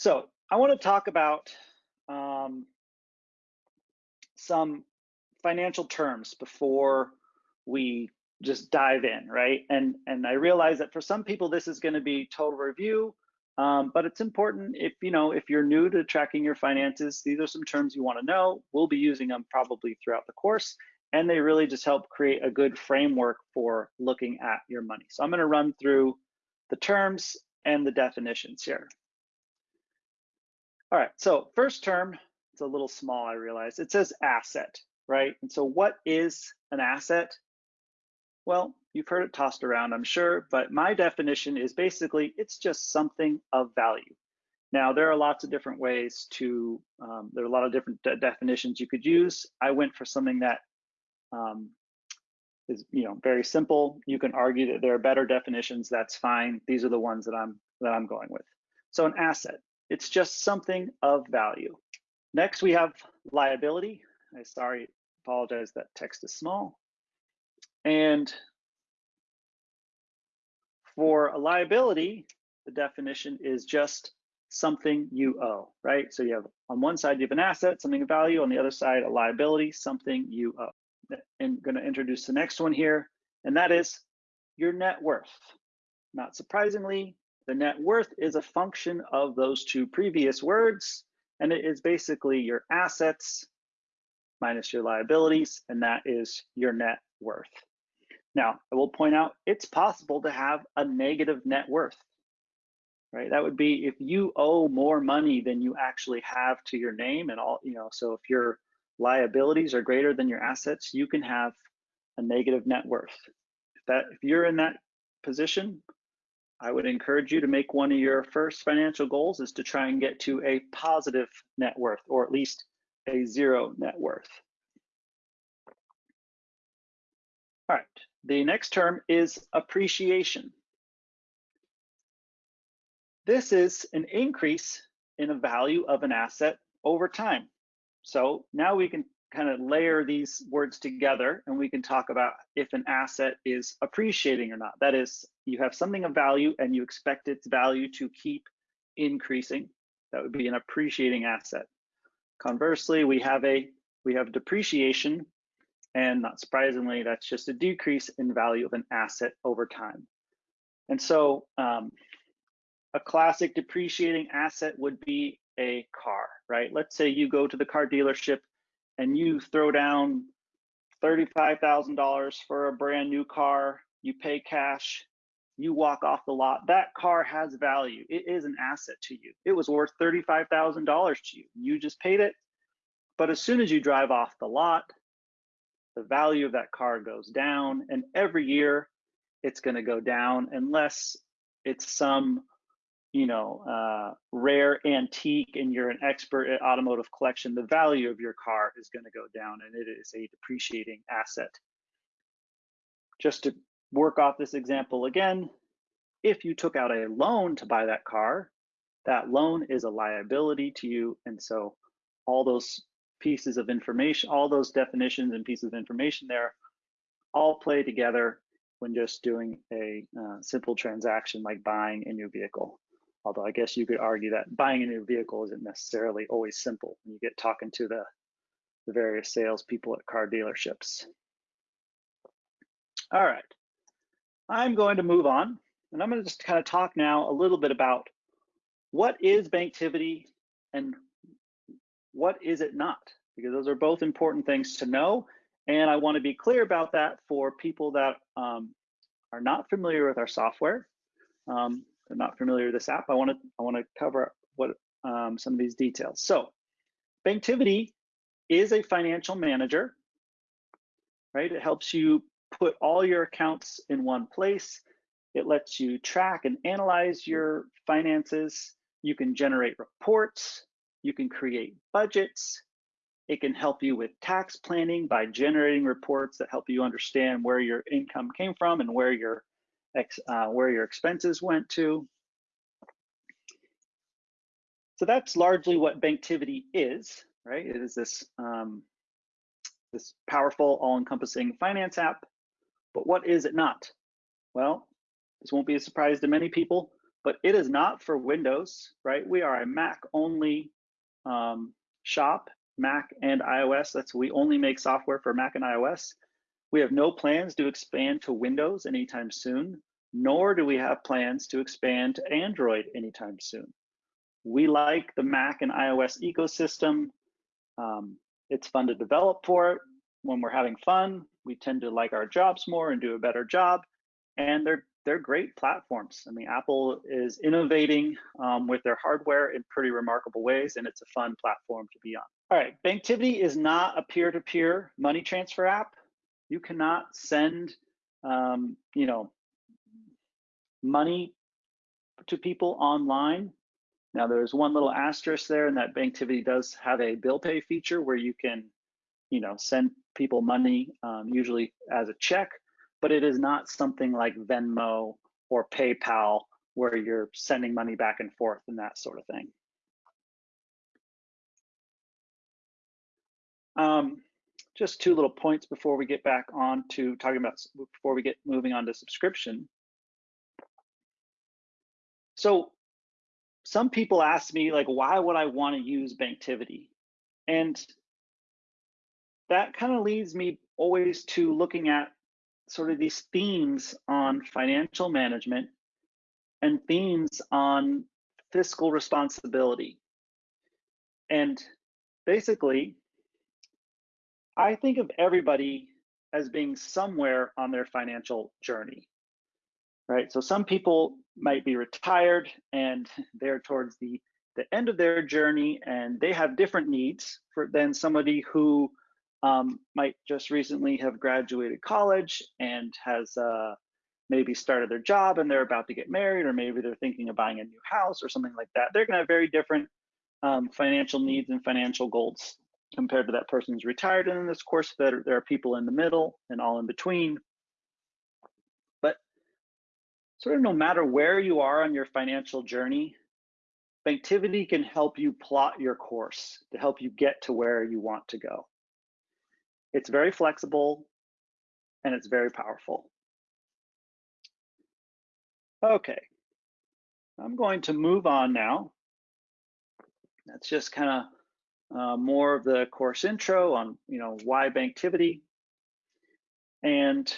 So I want to talk about um, some financial terms before we just dive in, right? And and I realize that for some people this is going to be total review, um, but it's important if you know if you're new to tracking your finances, these are some terms you want to know. We'll be using them probably throughout the course, and they really just help create a good framework for looking at your money. So I'm going to run through the terms and the definitions here. All right, so first term, it's a little small, I realize. It says asset, right? And so what is an asset? Well, you've heard it tossed around, I'm sure, but my definition is basically it's just something of value. Now, there are lots of different ways to, um, there are a lot of different de definitions you could use. I went for something that um, is, you know, very simple. You can argue that there are better definitions, that's fine. These are the ones that I'm, that I'm going with. So an asset, it's just something of value. Next, we have liability. I sorry, apologize that text is small. And for a liability, the definition is just something you owe, right? So you have on one side, you have an asset, something of value. On the other side, a liability, something you owe. And I'm gonna introduce the next one here, and that is your net worth. Not surprisingly, the net worth is a function of those two previous words, and it is basically your assets minus your liabilities, and that is your net worth. Now, I will point out it's possible to have a negative net worth, right? That would be if you owe more money than you actually have to your name and all, you know, so if your liabilities are greater than your assets, you can have a negative net worth. If that if you're in that position, I would encourage you to make one of your first financial goals is to try and get to a positive net worth or at least a zero net worth. All right, the next term is appreciation. This is an increase in the value of an asset over time. So now we can kind of layer these words together and we can talk about if an asset is appreciating or not. That is, you have something of value and you expect its value to keep increasing. That would be an appreciating asset. Conversely, we have a we have depreciation, and not surprisingly, that's just a decrease in value of an asset over time. And so um, a classic depreciating asset would be a car, right? Let's say you go to the car dealership and you throw down $35,000 for a brand new car, you pay cash, you walk off the lot, that car has value. It is an asset to you. It was worth $35,000 to you. You just paid it. But as soon as you drive off the lot, the value of that car goes down. And every year it's going to go down unless it's some you know, uh, rare antique and you're an expert at automotive collection, the value of your car is going to go down and it is a depreciating asset. Just to work off this example again, if you took out a loan to buy that car, that loan is a liability to you. And so all those pieces of information, all those definitions and pieces of information there all play together when just doing a uh, simple transaction like buying a new vehicle. Although I guess you could argue that buying a new vehicle isn't necessarily always simple when you get talking to the, the various salespeople at car dealerships. All right, I'm going to move on and I'm going to just kind of talk now a little bit about what is Banktivity and what is it not? Because those are both important things to know. And I want to be clear about that for people that um, are not familiar with our software. Um, they're not familiar with this app, I want to I want to cover what um, some of these details. So, Banktivity is a financial manager, right? It helps you put all your accounts in one place. It lets you track and analyze your finances. You can generate reports. You can create budgets. It can help you with tax planning by generating reports that help you understand where your income came from and where your uh, where your expenses went to. So that's largely what Banktivity is, right? It is this, um, this powerful, all-encompassing finance app. But what is it not? Well, this won't be a surprise to many people. but it is not for Windows, right? We are a Mac only um, shop, Mac and iOS. That's we only make software for Mac and iOS. We have no plans to expand to Windows anytime soon, nor do we have plans to expand to Android anytime soon. We like the Mac and iOS ecosystem. Um, it's fun to develop for it. When we're having fun, we tend to like our jobs more and do a better job. And they're they're great platforms. I mean, Apple is innovating um, with their hardware in pretty remarkable ways, and it's a fun platform to be on. All right, Banktivity is not a peer-to-peer money transfer app. You cannot send, um, you know, money to people online. Now, there's one little asterisk there, and that Banktivity does have a bill pay feature where you can, you know, send people money, um, usually as a check, but it is not something like Venmo or PayPal where you're sending money back and forth and that sort of thing. Um, just two little points before we get back on to talking about, before we get moving on to subscription. So some people ask me like, why would I want to use Banktivity? And that kind of leads me always to looking at sort of these themes on financial management and themes on fiscal responsibility. And basically, I think of everybody as being somewhere on their financial journey, right? So some people might be retired and they're towards the, the end of their journey and they have different needs for, than somebody who um, might just recently have graduated college and has uh, maybe started their job and they're about to get married, or maybe they're thinking of buying a new house or something like that. They're going to have very different um, financial needs and financial goals compared to that person who's retired. And in this course, there, there are people in the middle and all in between. But sort of no matter where you are on your financial journey, Banktivity can help you plot your course to help you get to where you want to go. It's very flexible and it's very powerful. Okay, I'm going to move on now. That's just kind of uh, more of the course intro on, you know, why Banktivity. And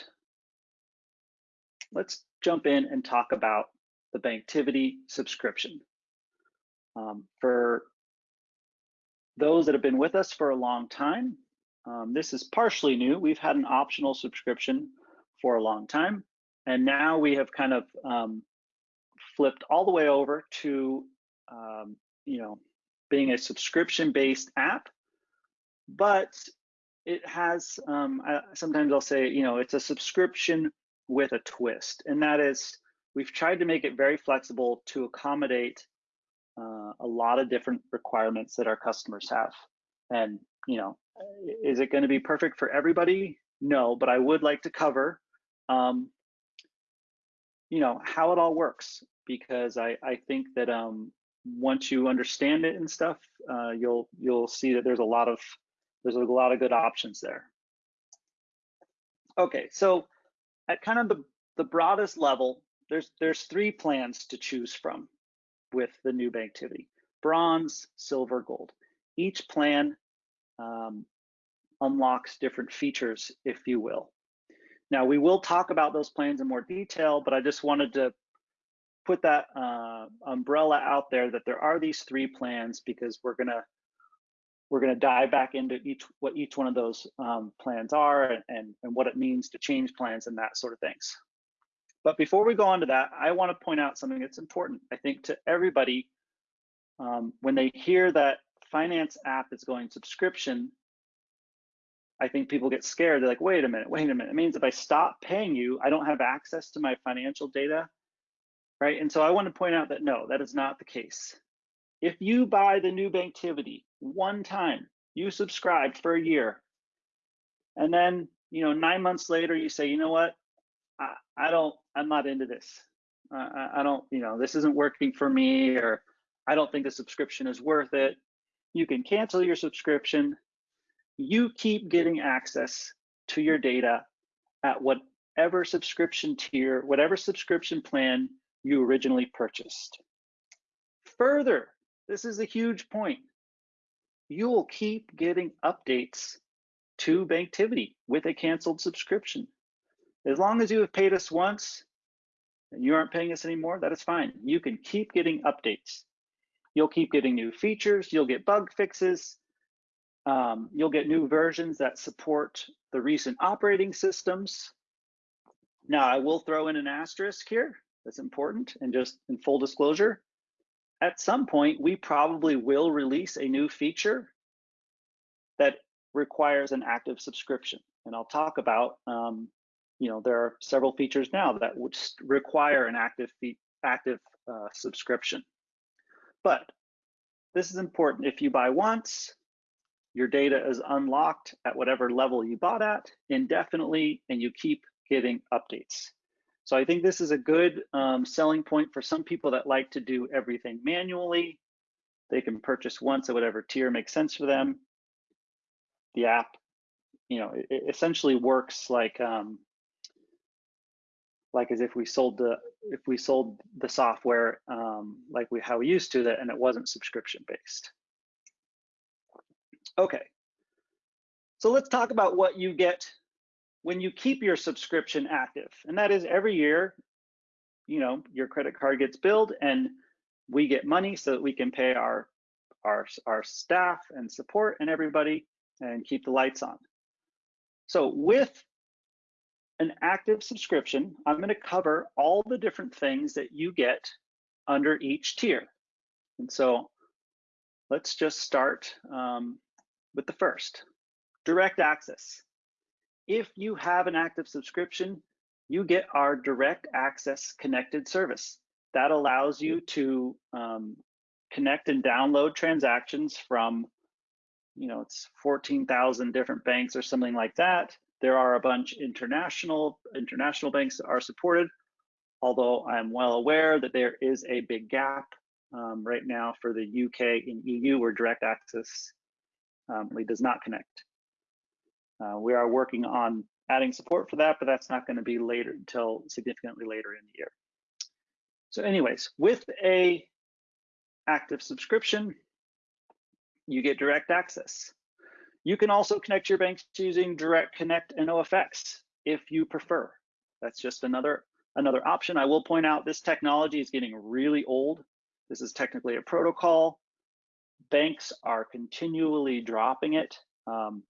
let's jump in and talk about the Banktivity subscription. Um, for those that have been with us for a long time, um, this is partially new. We've had an optional subscription for a long time, and now we have kind of um, flipped all the way over to, um, you know, being a subscription-based app, but it has, um, I, sometimes I'll say, you know, it's a subscription with a twist, and that is we've tried to make it very flexible to accommodate uh, a lot of different requirements that our customers have. And, you know, is it going to be perfect for everybody? No, but I would like to cover, um, you know, how it all works because I, I think that um, once you understand it and stuff, uh, you'll you'll see that there's a lot of there's a lot of good options there. Okay, so at kind of the the broadest level, there's there's three plans to choose from with the new Banktivity: bronze, silver, gold. Each plan um, unlocks different features, if you will. Now, we will talk about those plans in more detail, but I just wanted to put that uh, umbrella out there that there are these three plans because we're gonna we're gonna dive back into each what each one of those um, plans are and, and, and what it means to change plans and that sort of things. But before we go on to that, I want to point out something that's important, I think, to everybody um, when they hear that finance app is going subscription, I think people get scared. They're like, wait a minute, wait a minute. It means if I stop paying you, I don't have access to my financial data, right? And so I want to point out that no, that is not the case. If you buy the new Banktivity one time, you subscribe for a year, and then you know nine months later you say, you know what, I, I don't, I'm not into this. Uh, I, I don't, you know, this isn't working for me, or I don't think the subscription is worth it. You can cancel your subscription you keep getting access to your data at whatever subscription tier, whatever subscription plan you originally purchased. Further, this is a huge point. You will keep getting updates to Banktivity with a canceled subscription. As long as you have paid us once and you aren't paying us anymore, that is fine. You can keep getting updates. You'll keep getting new features, you'll get bug fixes, um, you'll get new versions that support the recent operating systems. Now, I will throw in an asterisk here that's important and just in full disclosure. At some point, we probably will release a new feature that requires an active subscription. And I'll talk about, um, you know, there are several features now that would require an active active uh, subscription. But this is important. If you buy once, your data is unlocked at whatever level you bought at indefinitely, and you keep getting updates. So I think this is a good um, selling point for some people that like to do everything manually. They can purchase once at whatever tier makes sense for them. The app, you know, essentially works like um, like as if we sold the if we sold the software um, like we how we used to that and it wasn't subscription based. Okay, so let's talk about what you get when you keep your subscription active. And that is every year, you know, your credit card gets billed and we get money so that we can pay our, our, our staff and support and everybody and keep the lights on. So with an active subscription, I'm gonna cover all the different things that you get under each tier. And so let's just start um, with the first, direct access. If you have an active subscription, you get our direct access connected service. That allows you to um, connect and download transactions from, you know, it's 14,000 different banks or something like that. There are a bunch international, international banks that are supported, although I'm well aware that there is a big gap um, right now for the UK and EU where direct access um, does not connect. Uh, we are working on adding support for that, but that's not going to be later until significantly later in the year. So anyways, with a active subscription, you get direct access. You can also connect your banks using Direct Connect and NoFX if you prefer. That's just another another option. I will point out this technology is getting really old. This is technically a protocol. Banks are continually dropping it. Um,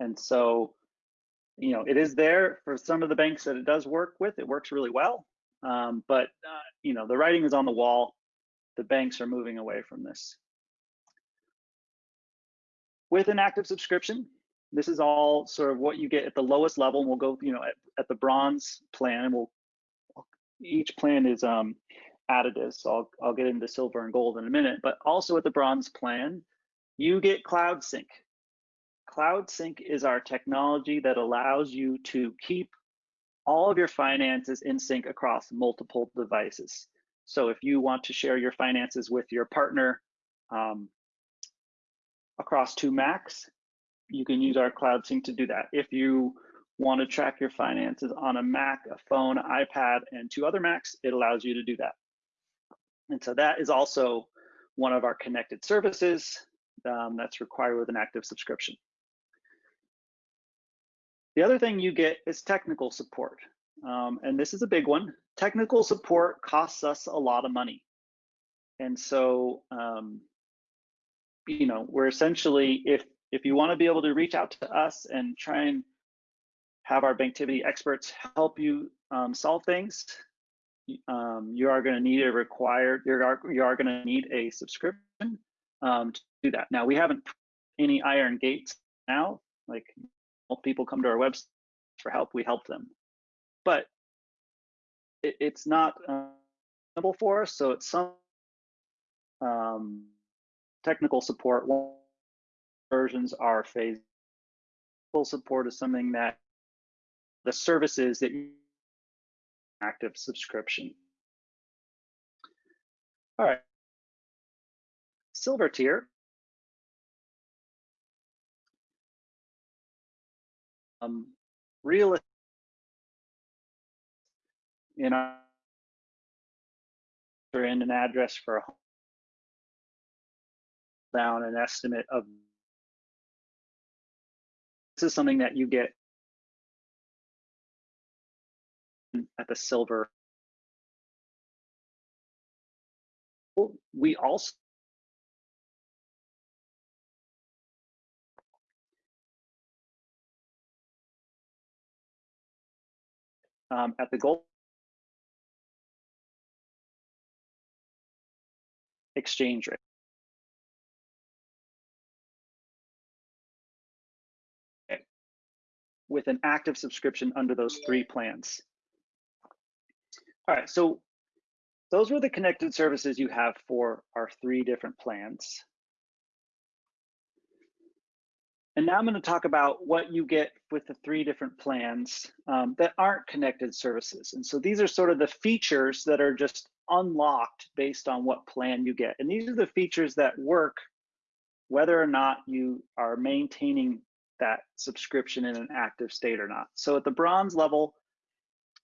and so, you know, it is there for some of the banks that it does work with. It works really well. Um, but, uh, you know, the writing is on the wall. The banks are moving away from this. With an active subscription, this is all sort of what you get at the lowest level. And we'll go, you know, at, at the bronze plan, and we'll each plan is um, additive. So I'll, I'll get into silver and gold in a minute. But also at the bronze plan, you get Cloud Sync. Cloud Sync is our technology that allows you to keep all of your finances in sync across multiple devices. So if you want to share your finances with your partner um, across two Macs, you can use our Cloud Sync to do that. If you want to track your finances on a Mac, a phone, iPad, and two other Macs, it allows you to do that. And so that is also one of our connected services um, that's required with an active subscription. The other thing you get is technical support. Um, and this is a big one. Technical support costs us a lot of money. And so, um, you know, we're essentially, if, if you wanna be able to reach out to us and try and have our Banktivity experts help you um, solve things, um, you are gonna need a required, you are, you are gonna need a subscription um, to do that. Now, we haven't any iron gates now, like people come to our website for help, we help them. But it, it's not uh, for us, so it's some um, technical support. Versions are phased. Full support is something that the services that you active subscription. All right. Silver tier um, real in our in an address for a home down an estimate of this is something that you get at the silver. We also um, at the gold exchange rate. with an active subscription under those three plans. All right, so those were the connected services you have for our three different plans. And now I'm going to talk about what you get with the three different plans um, that aren't connected services. And so these are sort of the features that are just unlocked based on what plan you get. And these are the features that work whether or not you are maintaining that subscription in an active state or not. So at the bronze level,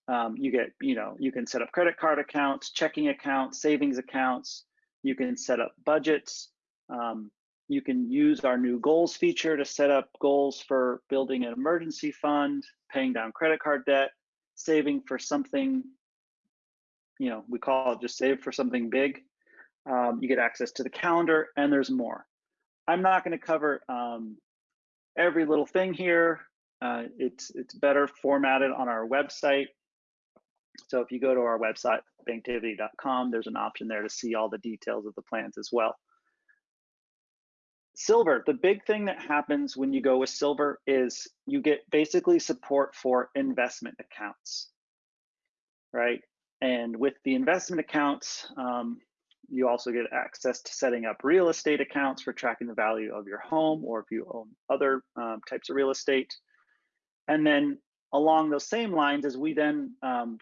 um, you get, you know, you can set up credit card accounts, checking accounts, savings accounts. You can set up budgets. Um, you can use our new goals feature to set up goals for building an emergency fund, paying down credit card debt, saving for something, you know, we call it just save for something big. Um, you get access to the calendar and there's more. I'm not going to cover um, every little thing here. Uh, it's, it's better formatted on our website. So if you go to our website, banktivity.com, there's an option there to see all the details of the plans as well. Silver, the big thing that happens when you go with Silver is you get basically support for investment accounts, right? And with the investment accounts, um, you also get access to setting up real estate accounts for tracking the value of your home or if you own other um, types of real estate. And then along those same lines as we then, um,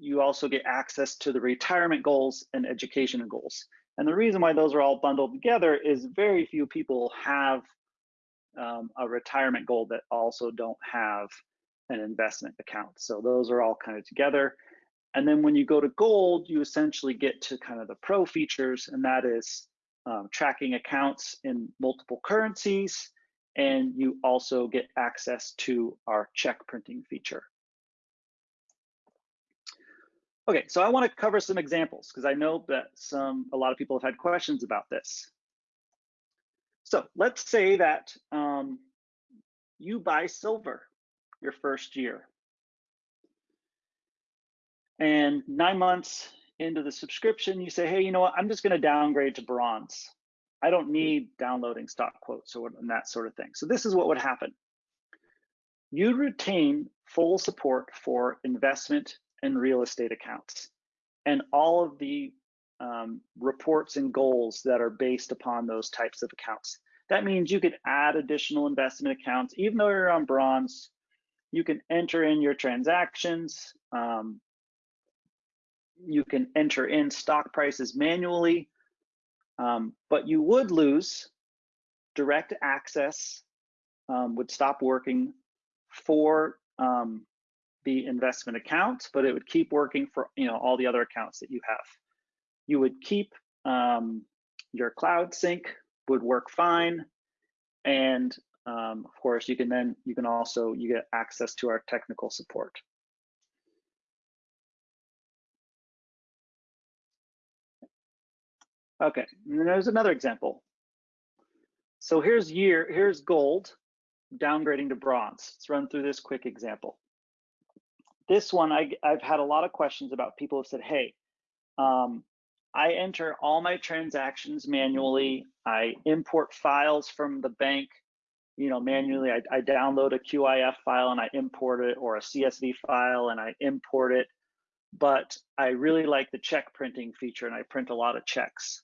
you also get access to the retirement goals and education goals. And the reason why those are all bundled together is very few people have um, a retirement goal that also don't have an investment account. So those are all kind of together. And then when you go to gold, you essentially get to kind of the pro features, and that is um, tracking accounts in multiple currencies. And you also get access to our check printing feature. Okay, so I want to cover some examples because I know that some a lot of people have had questions about this. So let's say that um, you buy silver your first year. And nine months into the subscription, you say, hey, you know what, I'm just going to downgrade to bronze. I don't need downloading stock quotes or and that sort of thing. So this is what would happen. You'd retain full support for investment and real estate accounts and all of the um, reports and goals that are based upon those types of accounts. That means you could add additional investment accounts, even though you're on bronze, you can enter in your transactions. Um, you can enter in stock prices manually, um, but you would lose direct access, um, would stop working for um, the investment account, but it would keep working for you know all the other accounts that you have. You would keep um, your cloud sync would work fine, and um, of course you can then you can also you get access to our technical support. Okay, and there's another example. So here's year, here's gold, downgrading to bronze. Let's run through this quick example this one I, have had a lot of questions about people have said, hey, um, I enter all my transactions manually. I import files from the bank, you know, manually. I, I download a QIF file and I import it or a CSV file and I import it. But I really like the check printing feature and I print a lot of checks.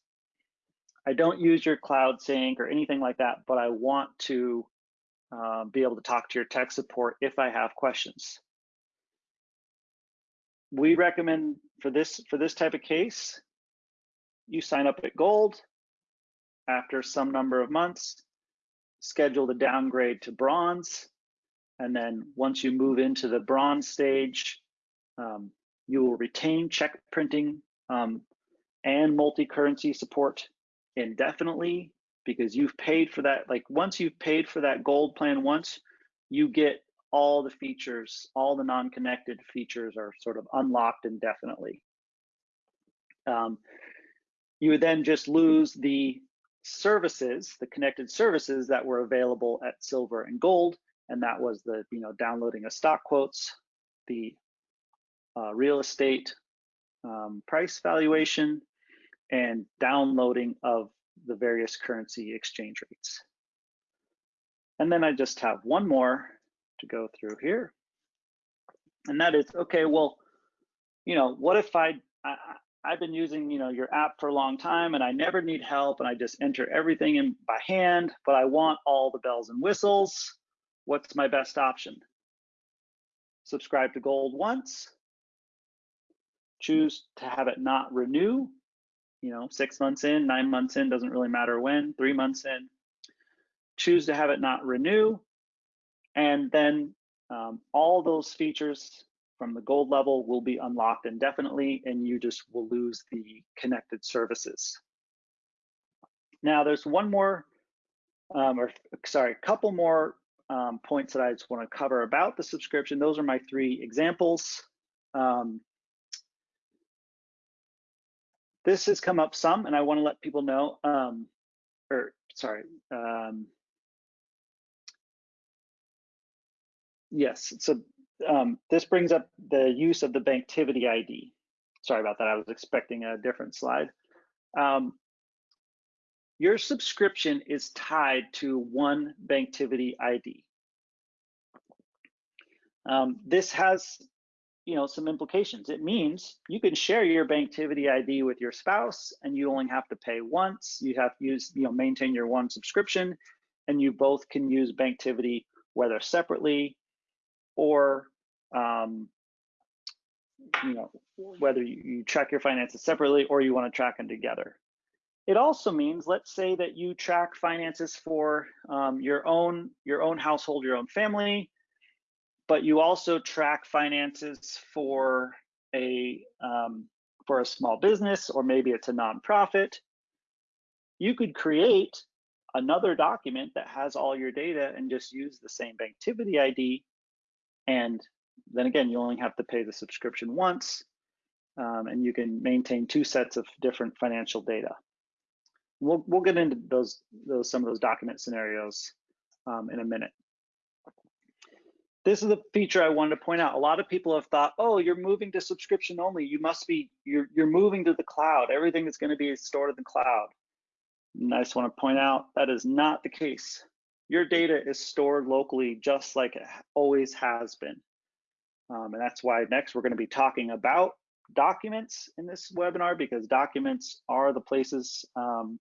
I don't use your cloud sync or anything like that, but I want to uh, be able to talk to your tech support if I have questions we recommend for this for this type of case, you sign up at gold after some number of months, schedule the downgrade to bronze, and then once you move into the bronze stage, um, you will retain check printing um, and multi-currency support indefinitely because you've paid for that. Like once you've paid for that gold plan once, you get all the features, all the non-connected features are sort of unlocked indefinitely. Um, you would then just lose the services, the connected services that were available at silver and gold, and that was the you know downloading of stock quotes, the uh, real estate um, price valuation, and downloading of the various currency exchange rates. And then I just have one more to go through here. And that is, okay, well, you know, what if I, I I've been using, you know, your app for a long time and I never need help and I just enter everything in by hand, but I want all the bells and whistles. What's my best option? Subscribe to Gold once, choose to have it not renew, you know, six months in, nine months in, doesn't really matter when, three months in. Choose to have it not renew, and then um, all those features from the gold level will be unlocked indefinitely and you just will lose the connected services. Now there's one more, um, or sorry, a couple more um, points that I just want to cover about the subscription. Those are my three examples. Um, this has come up some and I want to let people know, um, or sorry, yes, so um, this brings up the use of the Banktivity ID. Sorry about that, I was expecting a different slide. Um, your subscription is tied to one Banktivity ID. Um, this has you know, some implications. It means you can share your Banktivity ID with your spouse and you only have to pay once. You have to use, you know, maintain your one subscription and you both can use Banktivity whether separately or um, you know whether you, track your finances separately or you want to track them together. It also means, let's say that you track finances for um, your own your own household, your own family, but you also track finances for a um, for a small business or maybe it's a nonprofit. You could create another document that has all your data and just use the same Banktivity ID and then again, you only have to pay the subscription once, um, and you can maintain two sets of different financial data. We'll we'll get into those those some of those document scenarios um, in a minute. This is a feature I wanted to point out. A lot of people have thought, oh, you're moving to subscription only. You must be you're you're moving to the cloud. Everything is going to be stored in the cloud. And I just want to point out that is not the case. Your data is stored locally just like it always has been. Um, and that's why next we're going to be talking about documents in this webinar because documents are the places um,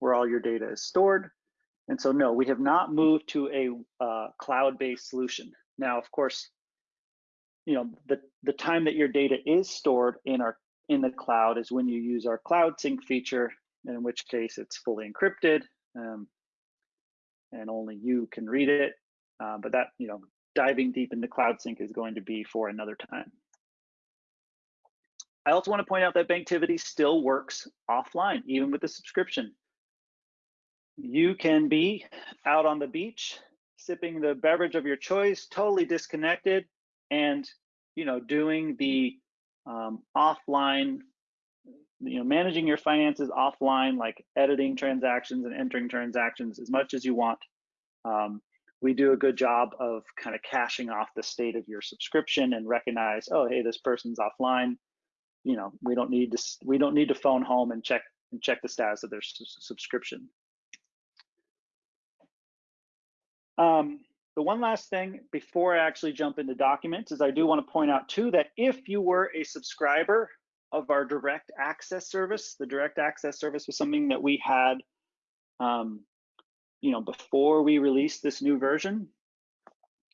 where all your data is stored. And so no, we have not moved to a uh, cloud-based solution. Now, of course, you know, the, the time that your data is stored in our in the cloud is when you use our cloud sync feature, in which case it's fully encrypted um, and only you can read it. Uh, but that, you know, diving deep into Cloud Sync is going to be for another time. I also want to point out that Banktivity still works offline, even with the subscription. You can be out on the beach, sipping the beverage of your choice, totally disconnected, and you know, doing the um, offline, you know, managing your finances offline, like editing transactions and entering transactions as much as you want. Um, we do a good job of kind of caching off the state of your subscription and recognize, oh, hey, this person's offline. You know, we don't need to we don't need to phone home and check and check the status of their subscription. Um, the one last thing before I actually jump into documents is I do want to point out too that if you were a subscriber of our direct access service, the direct access service was something that we had um, you know, before we released this new version,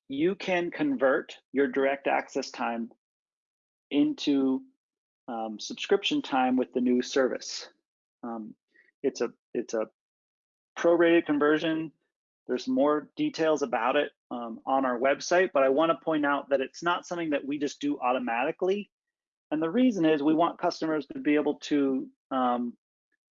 you can convert your direct access time into um, subscription time with the new service. Um, it's a it's a prorated conversion. There's more details about it um, on our website, but I want to point out that it's not something that we just do automatically. And the reason is we want customers to be able to um,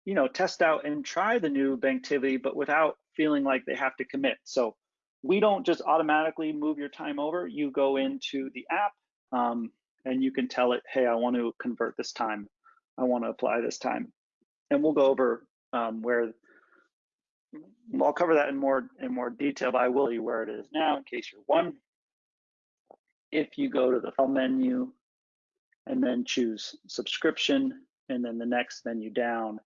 you know, test out and try the new Banktivity, but without feeling like they have to commit. So we don't just automatically move your time over. You go into the app um, and you can tell it, hey, I want to convert this time. I want to apply this time. And we'll go over um, where I'll cover that in more in more detail, but I will tell you where it is now in case you're one. If you go to the file menu and then choose subscription, and then the next menu down,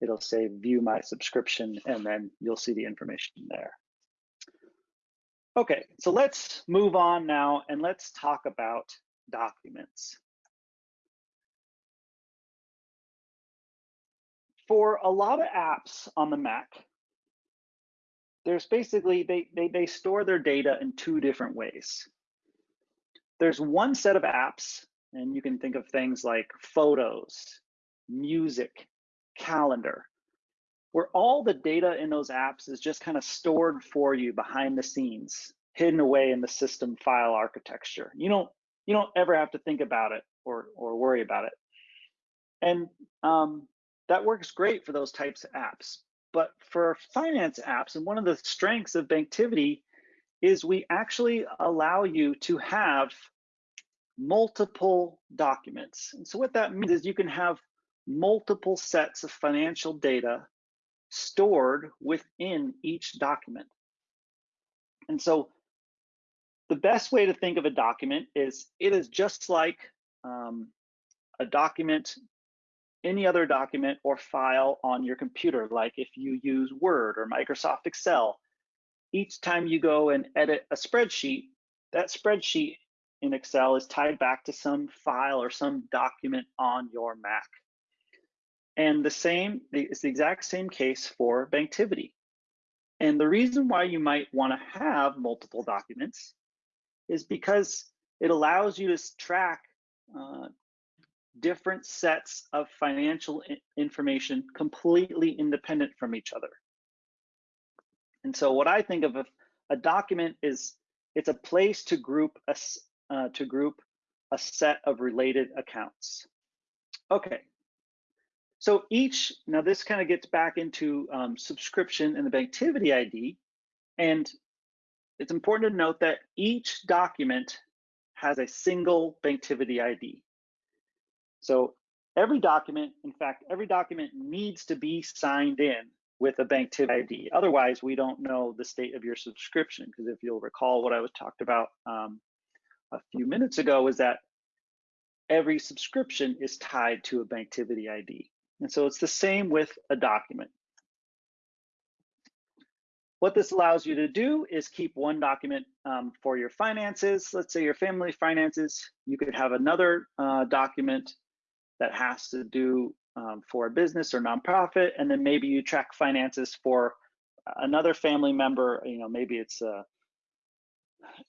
it'll say view my subscription, and then you'll see the information there. Okay, so let's move on now and let's talk about documents. For a lot of apps on the Mac, there's basically, they, they, they store their data in two different ways. There's one set of apps, and you can think of things like photos, music, calendar, where all the data in those apps is just kind of stored for you behind the scenes, hidden away in the system file architecture. You don't you don't ever have to think about it or or worry about it. And um, that works great for those types of apps. But for finance apps, and one of the strengths of Banktivity is we actually allow you to have multiple documents. And so what that means is you can have multiple sets of financial data stored within each document. And so the best way to think of a document is it is just like um, a document, any other document or file on your computer, like if you use Word or Microsoft Excel. Each time you go and edit a spreadsheet, that spreadsheet in Excel is tied back to some file or some document on your Mac. And the same, it's the exact same case for Banktivity. And the reason why you might want to have multiple documents is because it allows you to track uh, different sets of financial information completely independent from each other. And so what I think of a, a document is it's a place to group a, uh, to group a set of related accounts. Okay, so each, now this kind of gets back into um, subscription and the Banktivity ID. And it's important to note that each document has a single Banktivity ID. So every document, in fact, every document needs to be signed in with a Banktivity ID. Otherwise, we don't know the state of your subscription. Because if you'll recall what I was talked about um, a few minutes ago is that every subscription is tied to a Banktivity ID. And so it's the same with a document. What this allows you to do is keep one document um, for your finances. Let's say your family finances. You could have another uh, document that has to do um, for a business or nonprofit, and then maybe you track finances for another family member. You know, maybe it's a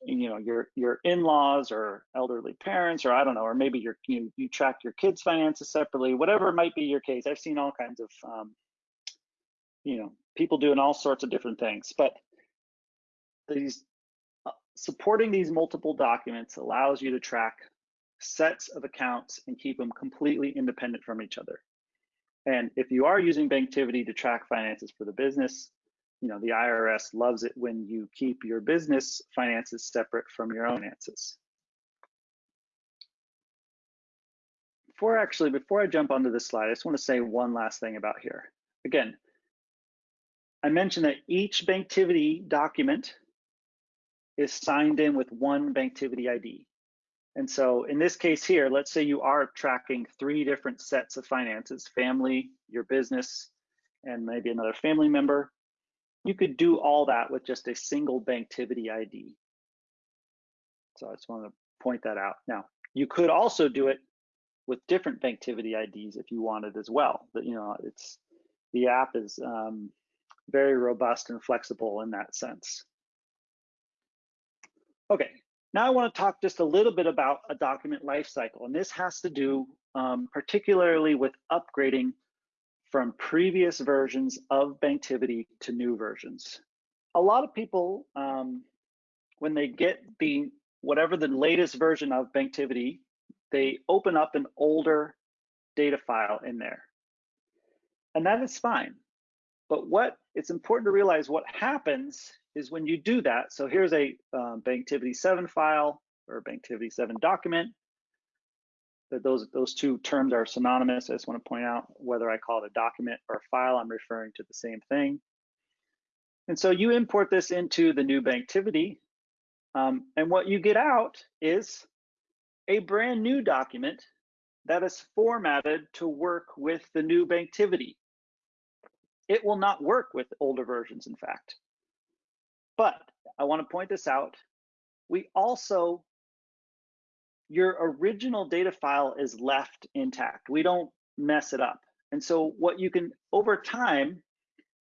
you know your your in-laws or elderly parents or i don't know or maybe your you, you track your kids finances separately whatever might be your case. I've seen all kinds of um, you know people doing all sorts of different things but these uh, supporting these multiple documents allows you to track sets of accounts and keep them completely independent from each other. And if you are using banktivity to track finances for the business you know, the IRS loves it when you keep your business finances separate from your own finances. Before actually, before I jump onto this slide, I just want to say one last thing about here. Again, I mentioned that each Banktivity document is signed in with one Banktivity ID. And so in this case here, let's say you are tracking three different sets of finances, family, your business, and maybe another family member. You could do all that with just a single Banktivity ID. So I just want to point that out. Now, you could also do it with different Banktivity IDs if you wanted as well. But you know, it's the app is um, very robust and flexible in that sense. Okay, now I want to talk just a little bit about a document lifecycle, and this has to do um, particularly with upgrading from previous versions of Banktivity to new versions. A lot of people, um, when they get the whatever the latest version of Banktivity, they open up an older data file in there. And that is fine. But what it's important to realize what happens is when you do that. So here's a um, Banktivity 7 file or Banktivity 7 document. That those those two terms are synonymous. I just want to point out whether I call it a document or a file, I'm referring to the same thing. And so you import this into the new Banktivity, um, and what you get out is a brand new document that is formatted to work with the new Banktivity. It will not work with older versions, in fact. But I want to point this out. We also, your original data file is left intact. We don't mess it up. And so what you can, over time,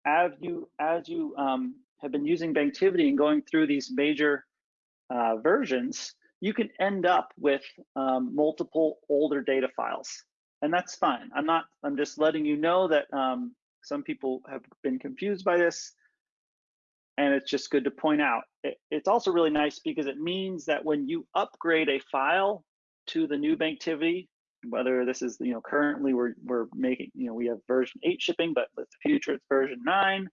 as you, as you um, have been using Banktivity and going through these major uh, versions, you can end up with um, multiple older data files. And that's fine. I'm not, I'm just letting you know that um, some people have been confused by this. And it's just good to point out. It, it's also really nice because it means that when you upgrade a file to the new Banktivity, whether this is, you know, currently we're, we're making, you know, we have version eight shipping, but with the future it's version nine,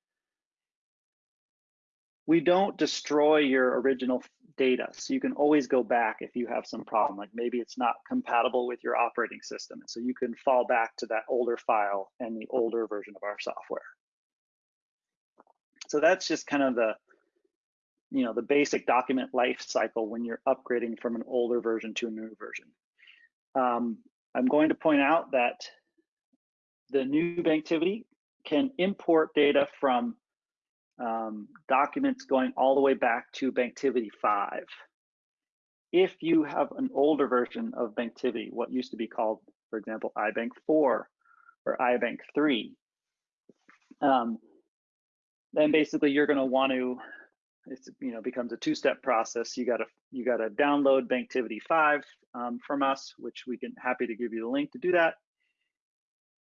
we don't destroy your original data. So you can always go back if you have some problem, like maybe it's not compatible with your operating system. And so you can fall back to that older file and the older version of our software. So that's just kind of the, you know, the basic document life cycle when you're upgrading from an older version to a new version. Um, I'm going to point out that the new Banktivity can import data from um, documents going all the way back to Banktivity 5. If you have an older version of Banktivity, what used to be called, for example, iBank 4 or iBank 3, um, then basically you're going to want to it's you know becomes a two-step process you got to you got to download banktivity 5 um, from us which we can happy to give you the link to do that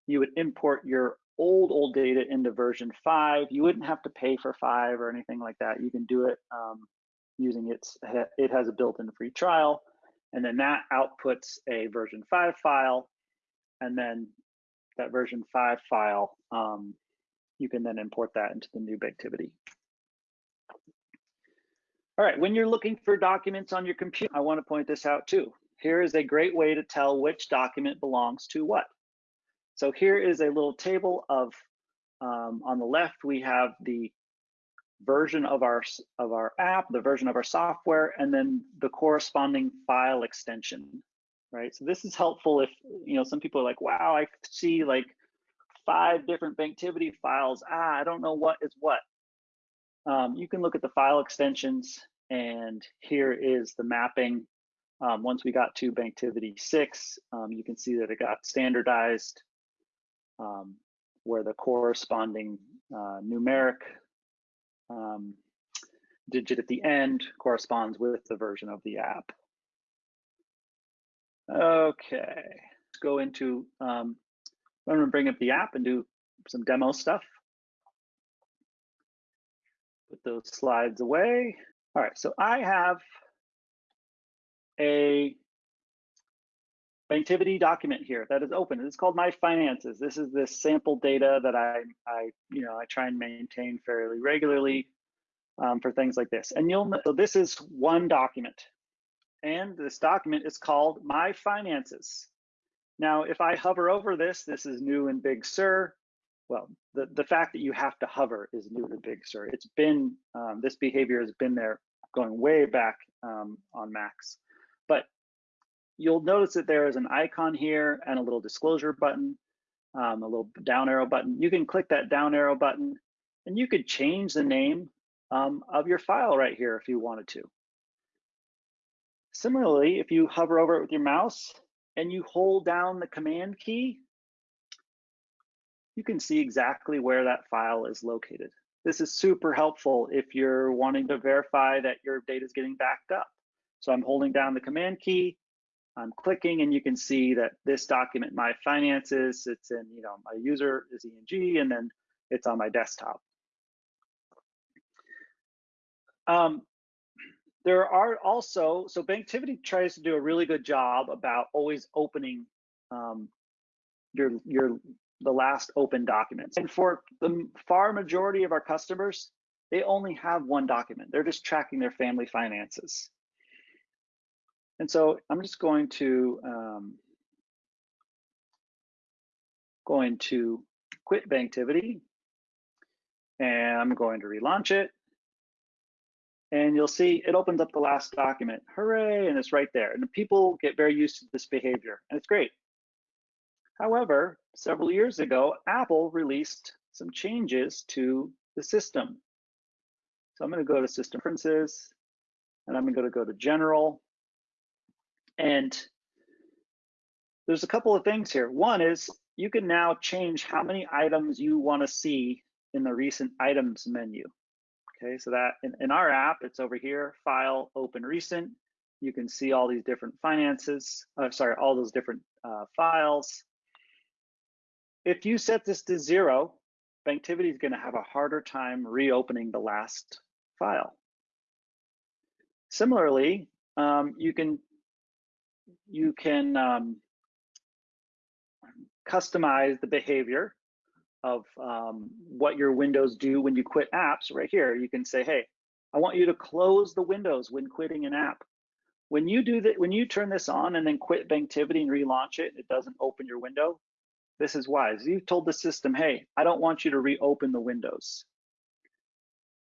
you would import your old old data into version five. You wouldn't have to pay for five or anything like that. You can do it um, using its. It has a built-in free trial, and then that outputs a version five file, and then that version five file, um, you can then import that into the new Banktivity. All right, when you're looking for documents on your computer, I want to point this out too. Here is a great way to tell which document belongs to what. So here is a little table of, um, on the left, we have the version of our, of our app, the version of our software, and then the corresponding file extension, right? So this is helpful if, you know, some people are like, wow, I see like five different Banktivity files. Ah, I don't know what is what. Um, you can look at the file extensions and here is the mapping. Um, once we got to Banktivity 6, um, you can see that it got standardized um, where the corresponding uh, numeric um, digit at the end corresponds with the version of the app. Okay, let's go into, um, I'm gonna bring up the app and do some demo stuff. Put those slides away. All right, so I have a Banktivity document here that is open. It's called My Finances. This is this sample data that I, I you know, I try and maintain fairly regularly um, for things like this. And you'll so this is one document, and this document is called My Finances. Now, if I hover over this, this is new in Big Sur. Well, the, the fact that you have to hover is new to Big Sur. It's been, um, this behavior has been there going way back um, on Macs. But you'll notice that there is an icon here and a little disclosure button, um, a little down arrow button. You can click that down arrow button and you could change the name um, of your file right here if you wanted to. Similarly, if you hover over it with your mouse and you hold down the command key, you can see exactly where that file is located. This is super helpful if you're wanting to verify that your data is getting backed up. So I'm holding down the command key, I'm clicking and you can see that this document, my finances, it's in, you know, my user is ENG and then it's on my desktop. Um, there are also, so Banktivity tries to do a really good job about always opening um, your, your the last open documents. And for the far majority of our customers, they only have one document. They're just tracking their family finances. And so I'm just going to um, going to quit Banktivity and I'm going to relaunch it. And you'll see it opens up the last document. Hooray, and it's right there. And people get very used to this behavior, and it's great. However, several years ago, Apple released some changes to the system. So I'm going to go to System Preferences, and I'm going to go to General. And there's a couple of things here. One is you can now change how many items you want to see in the recent items menu. Okay, so that in, in our app, it's over here, File, Open Recent. You can see all these different finances, uh, sorry, all those different uh, files. If you set this to zero, Banktivity is going to have a harder time reopening the last file. Similarly, um, you can you can um, customize the behavior of um, what your windows do when you quit apps right here. You can say, hey, I want you to close the windows when quitting an app. When you do that, when you turn this on and then quit Banktivity and relaunch it, it doesn't open your window. This is wise. You've told the system, hey, I don't want you to reopen the windows.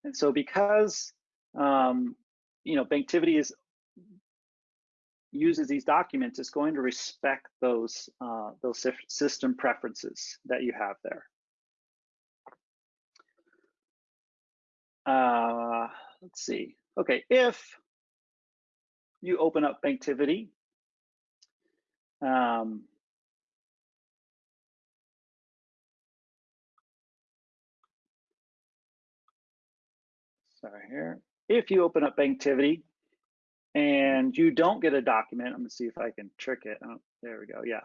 And so because um, you know Banktivity is uses these documents, it's going to respect those uh, those system preferences that you have there. Uh, let's see. Okay, if you open up Banktivity, um, sorry here. If you open up Banktivity and you don't get a document, I'm gonna see if I can trick it. Oh, there we go, yeah.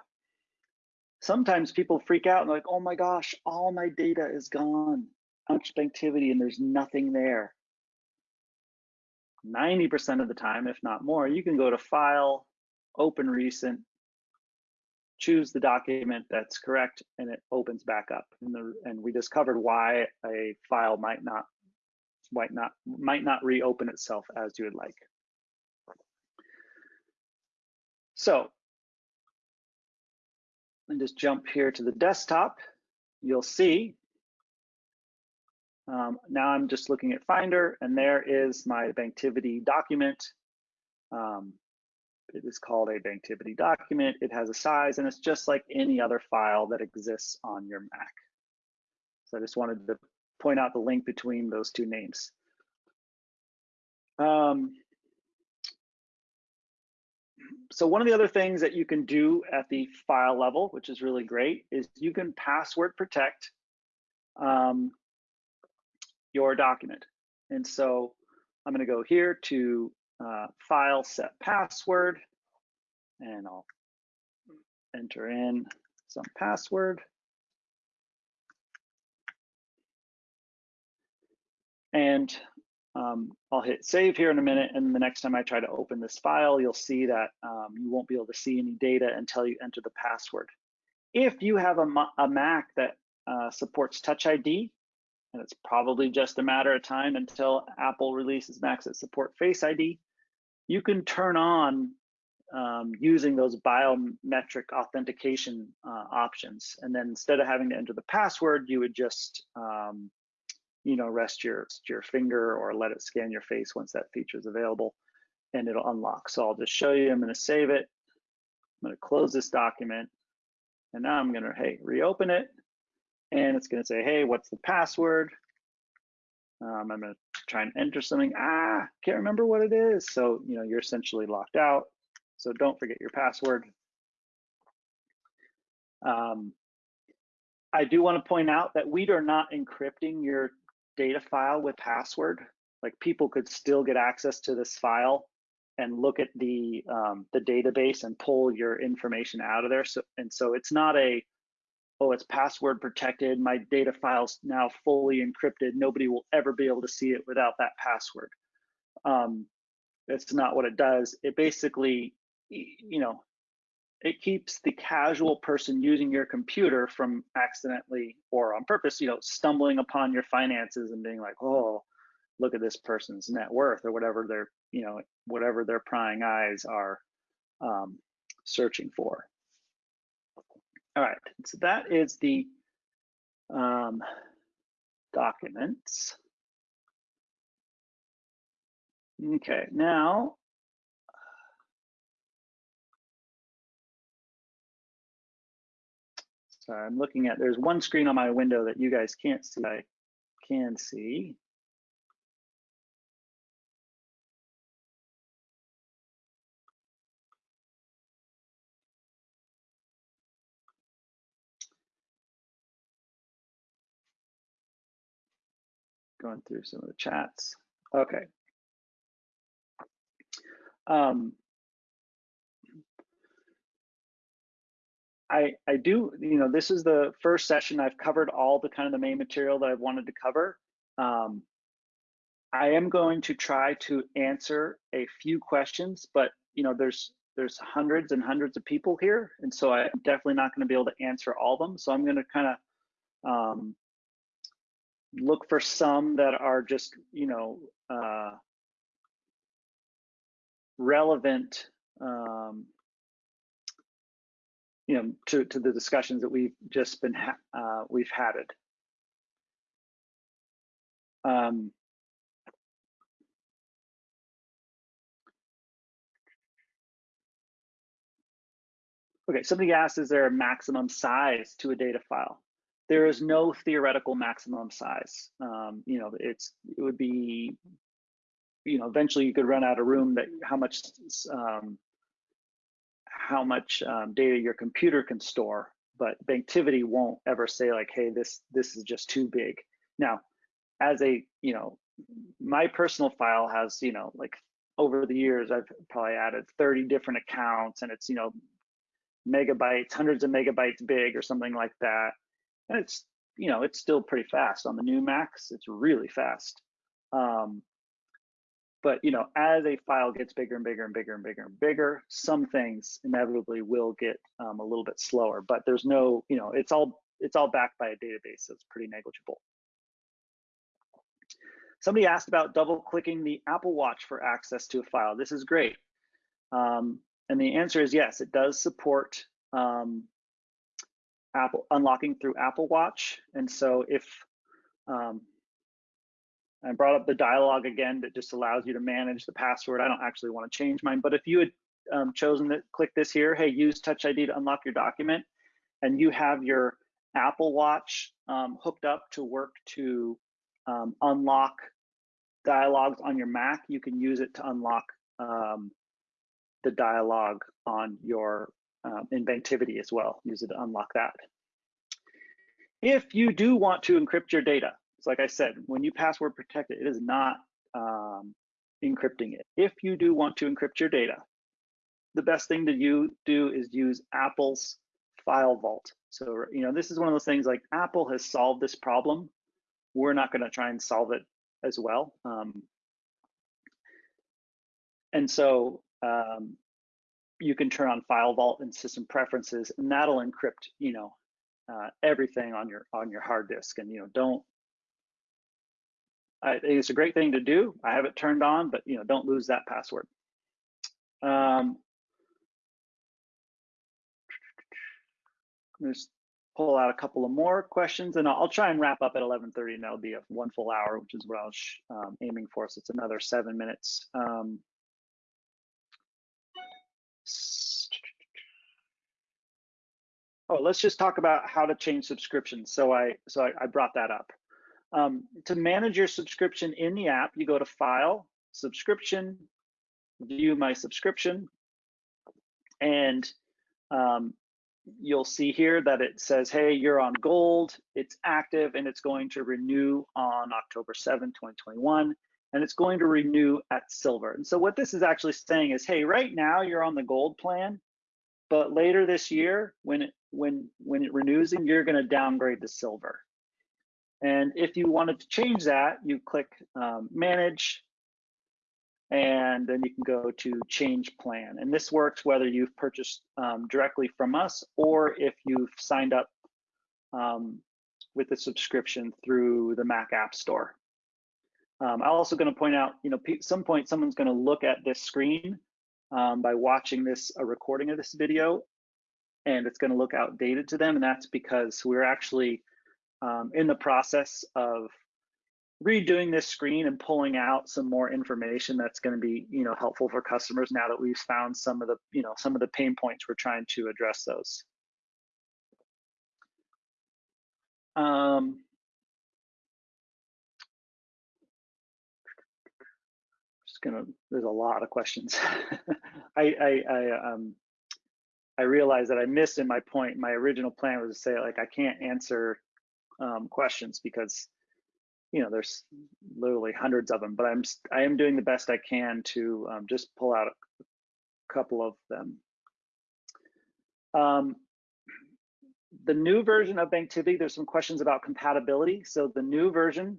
Sometimes people freak out and like, oh my gosh, all my data is gone activity and there's nothing there. 90% of the time, if not more, you can go to File, Open Recent, choose the document that's correct, and it opens back up. And, the, and we discovered why a file might not might not might not reopen itself as you would like. So, and just jump here to the desktop. You'll see um, now I'm just looking at Finder and there is my Banktivity document. Um, it is called a Banktivity document. It has a size and it's just like any other file that exists on your Mac. So I just wanted to point out the link between those two names. Um, so one of the other things that you can do at the file level, which is really great, is you can password protect um, your document. And so I'm going to go here to uh, file set password and I'll enter in some password. And um, I'll hit save here in a minute. And the next time I try to open this file, you'll see that um, you won't be able to see any data until you enter the password. If you have a, a Mac that uh, supports Touch ID, and it's probably just a matter of time until Apple releases Macs that support Face ID. You can turn on um, using those biometric authentication uh, options. And then instead of having to enter the password, you would just, um, you know, rest your, your finger or let it scan your face once that feature is available and it'll unlock. So I'll just show you, I'm gonna save it. I'm gonna close this document. And now I'm gonna, hey, reopen it and it's going to say, hey, what's the password? Um, I'm going to try and enter something. Ah, can't remember what it is. So, you know, you're essentially locked out. So don't forget your password. Um, I do want to point out that we are not encrypting your data file with password. Like people could still get access to this file and look at the um, the database and pull your information out of there. So and so it's not a oh, it's password protected. My data file's now fully encrypted. Nobody will ever be able to see it without that password. Um, that's not what it does. It basically, you know, it keeps the casual person using your computer from accidentally or on purpose, you know, stumbling upon your finances and being like, oh, look at this person's net worth or whatever their, you know, whatever their prying eyes are um, searching for. All right, so that is the um, documents. Okay, now Sorry, I'm looking at, there's one screen on my window that you guys can't see, I can see. Going through some of the chats. Okay. Um, I, I do, you know, this is the first session I've covered all the kind of the main material that I've wanted to cover. Um, I am going to try to answer a few questions, but you know, there's there's hundreds and hundreds of people here, and so I'm definitely not going to be able to answer all of them. So I'm going to kind of um, look for some that are just, you know, uh, relevant um, you know, to, to the discussions that we've just been, uh, we've had it. Um, okay, somebody asked, is there a maximum size to a data file? There is no theoretical maximum size. Um, you know, it's it would be, you know, eventually you could run out of room that how much um, how much um, data your computer can store, but Banktivity won't ever say like, hey, this this is just too big. Now, as a, you know, my personal file has, you know, like over the years, I've probably added 30 different accounts and it's, you know, megabytes, hundreds of megabytes big or something like that. And it's, you know, it's still pretty fast on the new Macs. It's really fast. Um, but you know, as a file gets bigger and bigger and bigger and bigger and bigger, some things inevitably will get um, a little bit slower. But there's no, you know, it's all it's all backed by a database, so it's pretty negligible. Somebody asked about double clicking the Apple Watch for access to a file. This is great. Um, and the answer is yes, it does support um, Apple unlocking through Apple Watch. And so if um, I brought up the dialog again that just allows you to manage the password. I don't actually want to change mine, but if you had um, chosen to click this here, hey, use Touch ID to unlock your document, and you have your Apple Watch um, hooked up to work to um, unlock dialogues on your Mac, you can use it to unlock um, the dialog on your um, in Banktivity as well. Use it to unlock that. If you do want to encrypt your data, so like I said, when you password protect it, it is not um, encrypting it. If you do want to encrypt your data, the best thing to you do is use Apple's file vault. So, you know, this is one of those things like Apple has solved this problem. We're not going to try and solve it as well. Um, and so um, you can turn on file vault and system preferences and that'll encrypt, you know, uh, everything on your on your hard disk. And, you know, don't I think it's a great thing to do. I have it turned on, but you know, don't lose that password. Um, just pull out a couple of more questions and I'll, try and wrap up at 11.30 and that'll be a one full hour, which is what I was um, aiming for. So it's another seven minutes. Um, oh, let's just talk about how to change subscriptions. So I, so I, I brought that up. Um, to manage your subscription in the app, you go to File, Subscription, View My Subscription, and um, you'll see here that it says, hey, you're on gold, it's active, and it's going to renew on October 7, 2021, and it's going to renew at silver. And so what this is actually saying is, hey, right now you're on the gold plan, but later this year, when it when when it renews, and you're going to downgrade to silver. And if you wanted to change that, you click um, Manage, and then you can go to change plan. And this works whether you've purchased um, directly from us or if you've signed up um, with a subscription through the Mac App Store. Um, I'm also going to point out, you know, at some point someone's going to look at this screen um, by watching this a recording of this video, and it's going to look outdated to them, and that's because we're actually um, in the process of redoing this screen and pulling out some more information that's going to be you know helpful for customers now that we've found some of the you know some of the pain points we're trying to address those. Um, just gonna there's a lot of questions. I, I i um i realized that i missed in my point my original plan was to say like i can't answer um, questions because you know, there's literally hundreds of them, but I'm I am doing the best I can to um, just pull out a couple of them. Um, the new version of Banktivity, there's some questions about compatibility. So the new version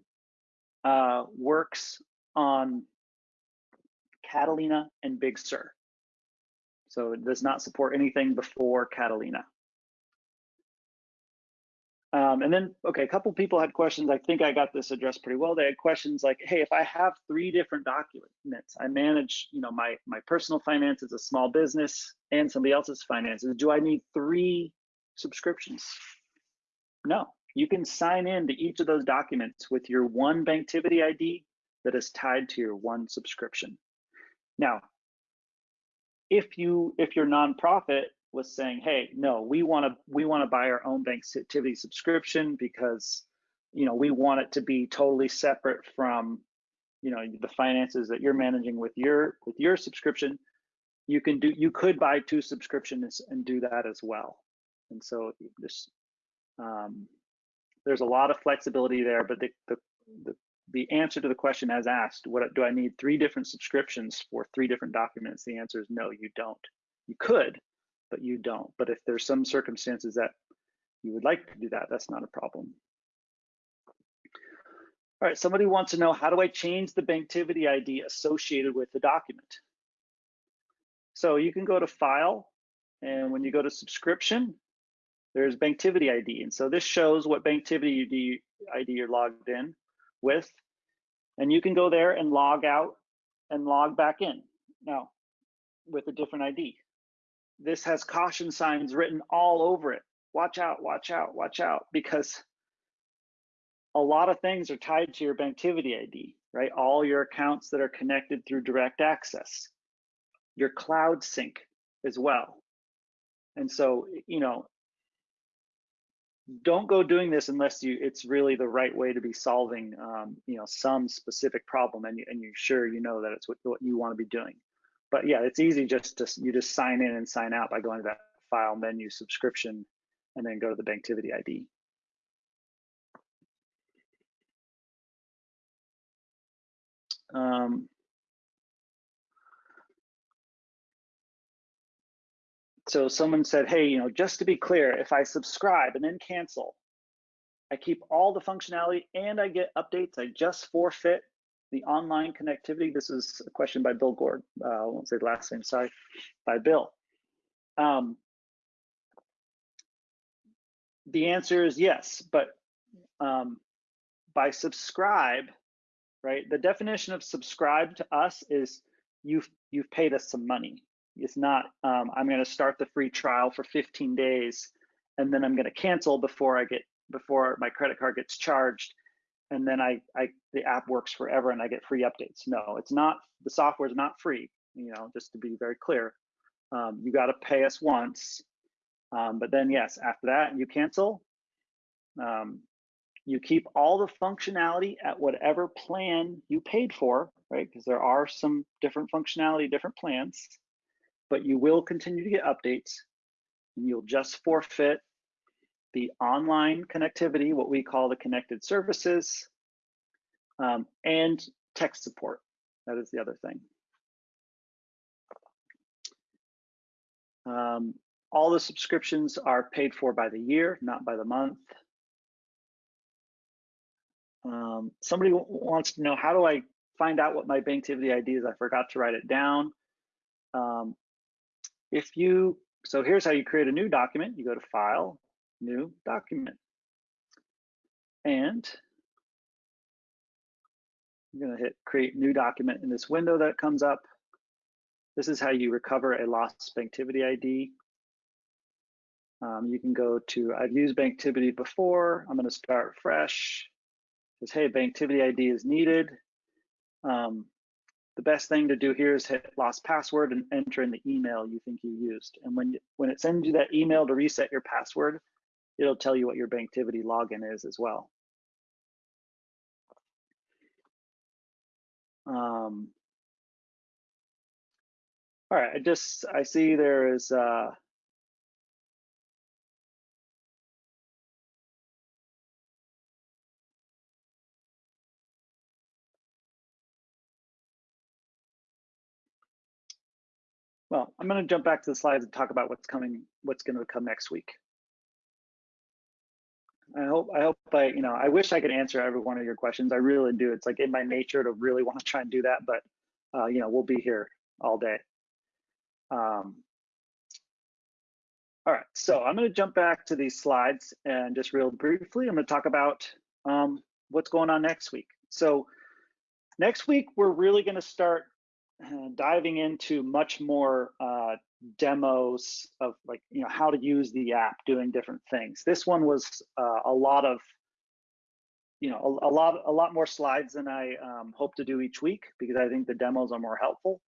uh, works on Catalina and Big Sur. So it does not support anything before Catalina. Um, and then, okay, a couple people had questions. I think I got this addressed pretty well. They had questions like, "Hey, if I have three different documents, I manage, you know, my my personal finances, a small business, and somebody else's finances. Do I need three subscriptions?" No. You can sign in to each of those documents with your one Banktivity ID that is tied to your one subscription. Now, if you if your nonprofit was saying, "Hey, no, we want to we want to buy our own Banktivity subscription because, you know, we want it to be totally separate from, you know, the finances that you're managing with your with your subscription." You can do you could buy two subscriptions and do that as well. And so this um, there's a lot of flexibility there, but the, the the the answer to the question as asked, what do I need three different subscriptions for three different documents? The answer is no, you don't. You could, but you don't. But if there's some circumstances that you would like to do that, that's not a problem. All right, somebody wants to know, how do I change the Banktivity ID associated with the document? So you can go to File, and when you go to Subscription, there's Banktivity ID. And so this shows what Banktivity ID you're logged in with. And you can go there and log out and log back in now with a different ID this has caution signs written all over it. Watch out, watch out, watch out, because a lot of things are tied to your Banktivity ID, right? All your accounts that are connected through direct access, your cloud sync as well. And so, you know, don't go doing this unless you it's really the right way to be solving um, you know some specific problem and, you, and you're sure you know that it's what, what you want to be doing but yeah, it's easy just to you just sign in and sign out by going to that file menu subscription and then go to the Banktivity ID. Um, so someone said, hey, you know, just to be clear, if I subscribe and then cancel, I keep all the functionality and I get updates, I just forfeit the online connectivity. This is a question by Bill Gord. Uh, I won't say the last name, sorry, by Bill. Um, the answer is yes, but um, by subscribe, right? The definition of subscribe to us is you've you've paid us some money. It's not um, I'm going to start the free trial for 15 days and then I'm going to cancel before I get before my credit card gets charged and then I, I the app works forever and I get free updates. No, it's not. The software is not free. You know, just to be very clear, um, you got to pay us once, um, but then yes, after that you cancel. Um, you keep all the functionality at whatever plan you paid for, right? Because there are some different functionality, different plans, but you will continue to get updates. And you'll just forfeit the online connectivity, what we call the connected services, um, and tech support. That is the other thing. Um, all the subscriptions are paid for by the year, not by the month. Um, somebody wants to know, how do I find out what my Banktivity ID is. I forgot to write it down. Um, if you, so here's how you create a new document. You go to File, New Document. And I'm gonna hit Create New Document in this window that comes up. This is how you recover a lost Banktivity ID. Um, you can go to, I've used Banktivity before. I'm gonna start fresh. It says, hey, Banktivity ID is needed. Um, the best thing to do here is hit lost password and enter in the email you think you used. And when, when it sends you that email to reset your password, it'll tell you what your Banktivity login is as well. Um, all right, I just, I see there is, uh, well, I'm going to jump back to the slides and talk about what's coming, what's going to come next week. I hope, I hope I, you know, I wish I could answer every one of your questions. I really do. It's like in my nature to really want to try and do that, but, uh, you know, we'll be here all day. Um, all right, so I'm going to jump back to these slides and just real briefly, I'm going to talk about um, what's going on next week. So next week, we're really going to start diving into much more uh, demos of like, you know, how to use the app doing different things. This one was uh, a lot of, you know, a, a, lot, a lot more slides than I um, hope to do each week because I think the demos are more helpful.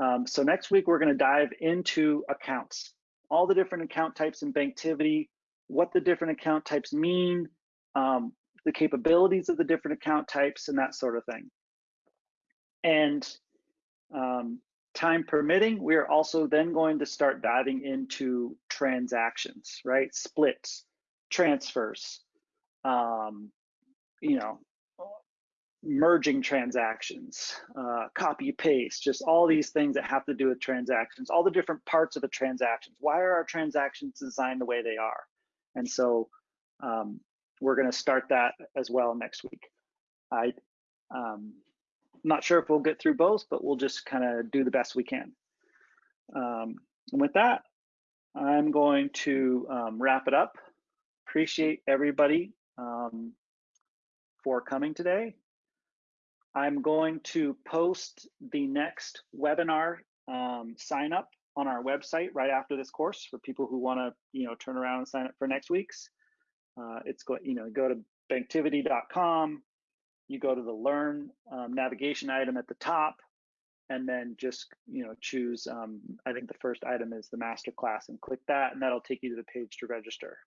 Um, so next week, we're gonna dive into accounts, all the different account types in Banktivity, what the different account types mean, um, the capabilities of the different account types and that sort of thing. And um, time permitting, we are also then going to start diving into transactions, right? Splits, transfers, um, you know, merging transactions, uh, copy paste, just all these things that have to do with transactions, all the different parts of the transactions. Why are our transactions designed the way they are? And so um, we're going to start that as well next week. I um, not sure if we'll get through both, but we'll just kind of do the best we can. Um, and with that, I'm going to um, wrap it up. Appreciate everybody um, for coming today. I'm going to post the next webinar um, sign up on our website right after this course for people who want to, you know, turn around and sign up for next week's. Uh, it's go, you know, go to banktivity.com, you go to the learn um, navigation item at the top and then just you know choose um, i think the first item is the master class and click that and that'll take you to the page to register